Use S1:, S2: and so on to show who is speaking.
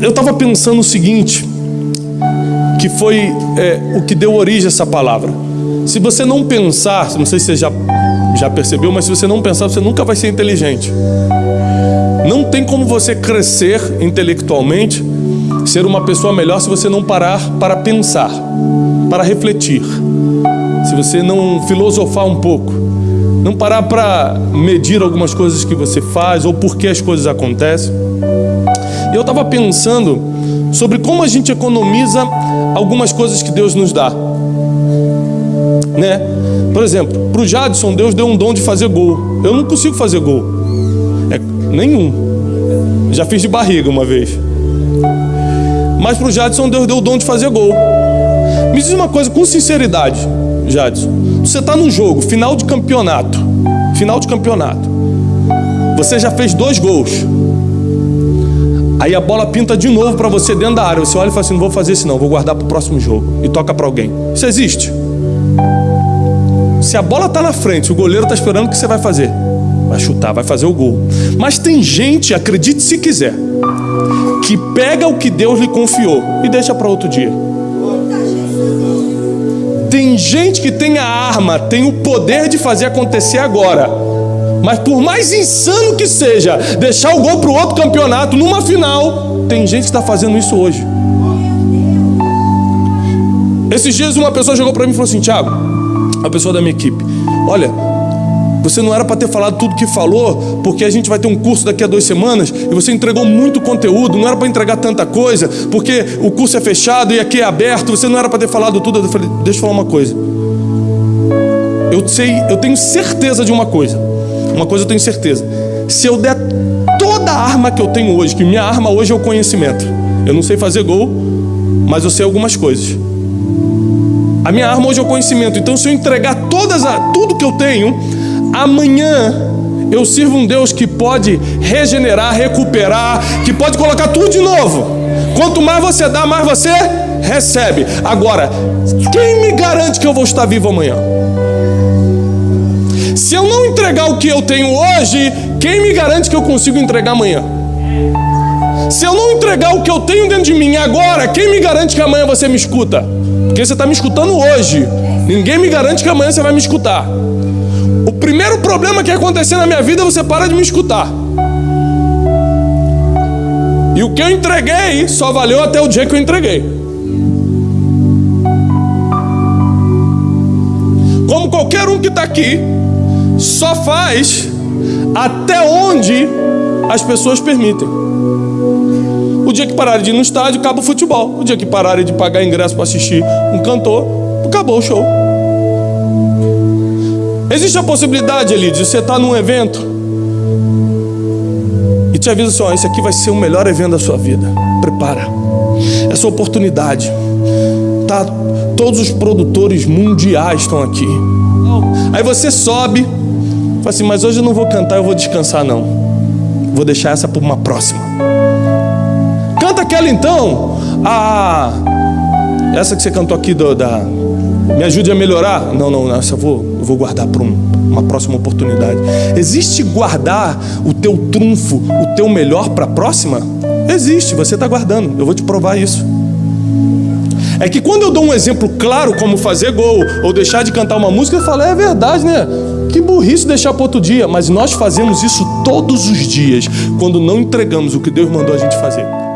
S1: eu estava pensando o seguinte, que foi é, o que deu origem a essa palavra. Se você não pensar, não sei se você já, já percebeu, mas se você não pensar, você nunca vai ser inteligente. Não tem como você crescer intelectualmente, ser uma pessoa melhor se você não parar para pensar, para refletir. Se você não filosofar um pouco, não parar para medir algumas coisas que você faz ou por que as coisas acontecem. Eu estava pensando sobre como a gente economiza algumas coisas que Deus nos dá. Né? Por exemplo, para o Jadson, Deus deu um dom de fazer gol. Eu não consigo fazer gol. É, nenhum. Já fiz de barriga uma vez. Mas para o Jadson, Deus deu o dom de fazer gol. Me diz uma coisa com sinceridade, Jadson. Você está no jogo, final de campeonato. Final de campeonato. Você já fez dois gols. Aí a bola pinta de novo para você dentro da área. Você olha e fala assim: não vou fazer isso, não, vou guardar para o próximo jogo. E toca para alguém. Isso existe. Se a bola está na frente, o goleiro está esperando o que você vai fazer. Vai chutar, vai fazer o gol. Mas tem gente, acredite se quiser, que pega o que Deus lhe confiou e deixa para outro dia. Tem gente que tem a arma, tem o poder de fazer acontecer agora. Mas por mais insano que seja, deixar o gol para o outro campeonato numa final, tem gente que está fazendo isso hoje. Esses dias uma pessoa chegou para mim e falou assim: Tiago, a pessoa da minha equipe, olha, você não era para ter falado tudo que falou, porque a gente vai ter um curso daqui a duas semanas e você entregou muito conteúdo, não era para entregar tanta coisa, porque o curso é fechado e aqui é aberto, você não era para ter falado tudo. Eu falei: deixa eu falar uma coisa. Eu sei, eu tenho certeza de uma coisa. Uma coisa eu tenho certeza: se eu der toda a arma que eu tenho hoje, que minha arma hoje é o conhecimento, eu não sei fazer gol, mas eu sei algumas coisas. A minha arma hoje é o conhecimento. Então, se eu entregar todas a, tudo que eu tenho, amanhã eu sirvo um Deus que pode regenerar, recuperar, que pode colocar tudo de novo. Quanto mais você dá, mais você recebe. Agora, quem me garante que eu vou estar vivo amanhã? Se eu não entregar o que eu tenho hoje, quem me garante que eu consigo entregar amanhã? Se eu não entregar o que eu tenho dentro de mim agora, quem me garante que amanhã você me escuta? Porque você está me escutando hoje. Ninguém me garante que amanhã você vai me escutar. O primeiro problema que acontecer na minha vida, você para de me escutar. E o que eu entreguei só valeu até o dia que eu entreguei. Como qualquer um que está aqui, só faz até onde as pessoas permitem. O dia que pararem de ir no estádio, acaba o futebol. O dia que pararem de pagar ingresso para assistir um cantor, acabou o show. Existe a possibilidade, Eli, de você estar num evento e te avisa assim: ó, esse aqui vai ser o melhor evento da sua vida. Prepara. Essa oportunidade. Tá, todos os produtores mundiais estão aqui. Aí você sobe, Fala assim, mas hoje eu não vou cantar, eu vou descansar não. Vou deixar essa para uma próxima. Canta aquela então. Ah, essa que você cantou aqui do, da me ajude a melhorar. Não, não, essa eu vou, eu vou guardar para um, uma próxima oportunidade. Existe guardar o teu trunfo, o teu melhor para a próxima? Existe, você está guardando. Eu vou te provar isso. É que quando eu dou um exemplo claro como fazer gol ou deixar de cantar uma música, eu falo, é verdade, né? Que burrice deixar para outro dia, mas nós fazemos isso todos os dias quando não entregamos o que Deus mandou a gente fazer.